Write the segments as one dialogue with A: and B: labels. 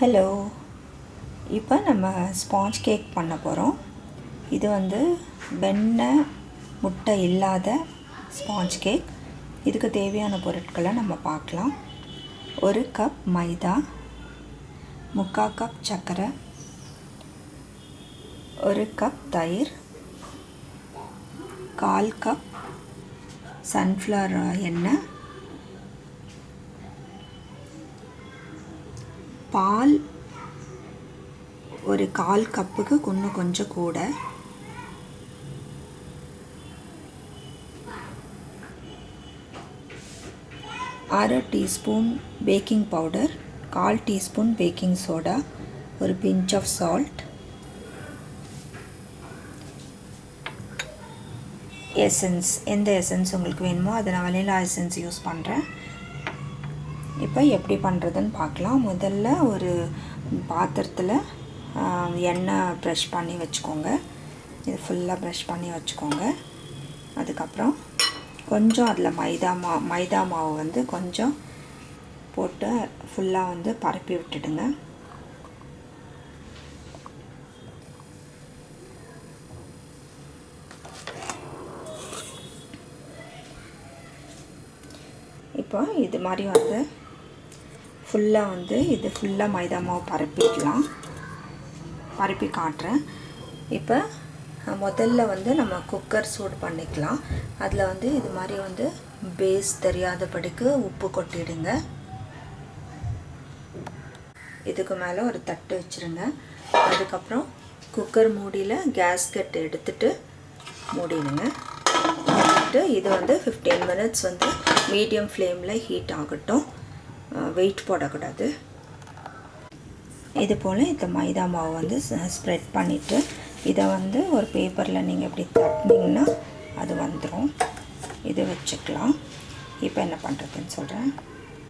A: Hello இப்போ நம்ம sponge cake பண்ண போகிறோம் இது வந்து வெண்ணெய் முட்டை இல்லாத ஸ்பாஞ்ச் கேக் இதுக்கு தேவையான பொருட்களை நம்ம பார்க்கலாம். ஒரு கப் மைதா முக்கால் கப் சர்க்கரை ஒரு கப் தயிர் கால் கப் சன்ஃப்ளவர் எண்ணெய் பால் ஒரு கால் கப்புக்கு இன்னும் கொஞ்சம் கூட. அரை டீஸ்பூன் பேக்கிங் பவுடர் கால் டீஸ்பூன் பேக்கிங் சோடா ஒரு பிஞ்ச் ஆஃப் சால்ட். எசன்ஸ் எந்த எசன்ஸ் உங்களுக்கு வேணுமோ அதை நான் வனிலா எசன்ஸ் யூஸ் பண்ணுறேன் இப்போ எப்படி பண்ணுறதுன்னு பார்க்கலாம். முதல்ல ஒரு பாத்திரத்தில் எண்ணெய் ப்ரெஷ் பண்ணி வச்சுக்கோங்க. இது ஃபுல்லாக ப்ரெஷ் பண்ணி வச்சுக்கோங்க. அதுக்கப்புறம் கொஞ்சம் அதில் மைதா மா மைதா மாவு வந்து கொஞ்சம் போட்டு ஃபுல்லாக வந்து பரப்பி விட்டுடுங்க. இப்போ இது மாதிரி வந்து ஃபுல்லாக வந்து இது ஃபுல்லாக மைதா மாவு பரப்பிக்கலாம். பரப்பி காட்டுறேன். இப்போ முதல்ல வந்து நம்ம குக்கர் சூடு பண்ணிக்கலாம். அதில் வந்து இது மாதிரி வந்து பேஸ் தெரியாதபடிக்கு உப்பு கொட்டிடுங்க. இதுக்கு மேலே ஒரு தட்டு வச்சுருங்க. அதுக்கப்புறம் குக்கர் மூடியில் கேஸ்கட் எடுத்துட்டு மூடிடுங்க. எடுத்துட்டு இது வந்து ஃபிஃப்டீன் மினிட்ஸ் வந்து மீடியம் ஃப்ளேமில் ஹீட் ஆகட்டும். வெயிட் போடக்கூடாது. இது போல் இந்த மைதா மாவு வந்து ஸ்ப்ரெட் பண்ணிவிட்டு இதை வந்து ஒரு பேப்பரில் நீங்கள் இப்படி தட்டினீங்கன்னா அது வந்துடும் இது வச்சுக்கலாம். இப்போ என்ன பண்ணுறதுன்னு சொல்கிறேன்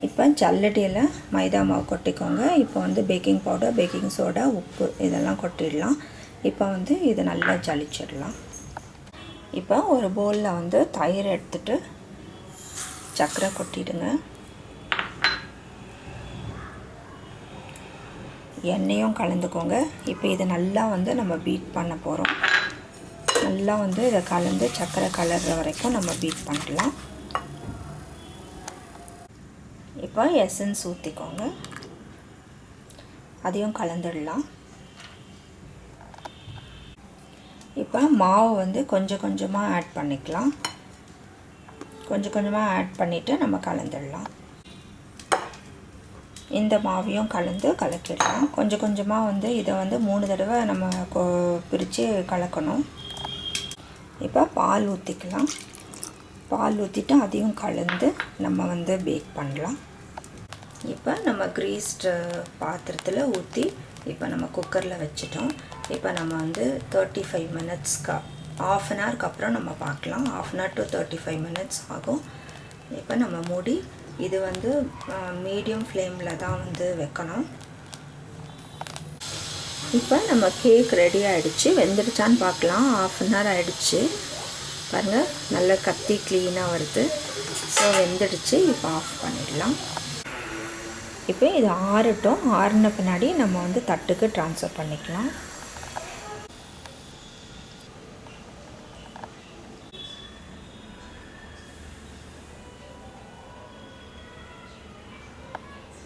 A: இப்போ ஜல்லடியில் மைதா மாவு கொட்டிக்கோங்க. இப்போ வந்து பேக்கிங் பவுடர் பேக்கிங் சோடா உப்பு இதெல்லாம் கொட்டிடலாம். இப்போ வந்து இதை நல்லா ஜலிச்சிடலாம். இப்போ ஒரு பவுலில் வந்து தயிர் எடுத்துகிட்டு சர்க்கரை கொட்டிடுங்க. எண்ணெயும் கலந்துக்கோங்க. இப்போ இதை நல்லா வந்து நம்ம பீட் பண்ண போகிறோம் நல்லா வந்து இதை கலந்து சர்க்கரை கலர்ற வரைக்கும் நம்ம பீட் பண்ணலாம். இப்போ எசன்ஸ் ஊற்றிக்கோங்க அதையும் கலந்துடலாம். இப்போ மாவு வந்து கொஞ்சம் கொஞ்சமாக ஆட் பண்ணிக்கலாம். கொஞ்சம் கொஞ்சமாக ஆட் பண்ணிவிட்டு நம்ம கலந்துடலாம். இந்த மாவையும் கலந்து கலக்கிடலாம். கொஞ்சம் கொஞ்சமாக வந்து இதை வந்து மூணு தடவை நம்ம கொ பிரித்து கலக்கணும். இப்போ பால் ஊற்றிக்கலாம் பால் ஊற்றிட்டு அதையும் கலந்து நம்ம வந்து பேக் பண்ணலாம். இப்போ நம்ம க்ரீஸ்டு பாத்திரத்தில் ஊற்றி இப்போ நம்ம குக்கரில் வச்சிட்டோம். இப்போ நம்ம வந்து தேர்ட்டி ஃபைவ் மினிட்ஸ்க்கு ஆஃப் அன் ஹவருக்கு அப்புறம் நம்ம பார்க்கலாம். Half an hour to thirty five minutes ஆகும். இப்போ நம்ம மூடி இது வந்து மீடியம் ஃப்ளேமில் தான் வந்து வைக்கணும். இப்போ நம்ம கேக் ரெடி ஆகிடுச்சு வெந்துடுச்சான்னு பார்க்கலாம். ஆஃப் அன் ஹவர் ஆகிடுச்சு பாருங்கள் நல்லா கத்தி க்ளீனாக வருது. ஸோ வெந்துடுச்சு. இப்போ ஆஃப் பண்ணிடலாம். இப்போ இது ஆறட்டும். ஆறின பின்னாடி நம்ம வந்து தட்டுக்கு ட்ரான்ஸ்ஃபர் பண்ணிக்கலாம்.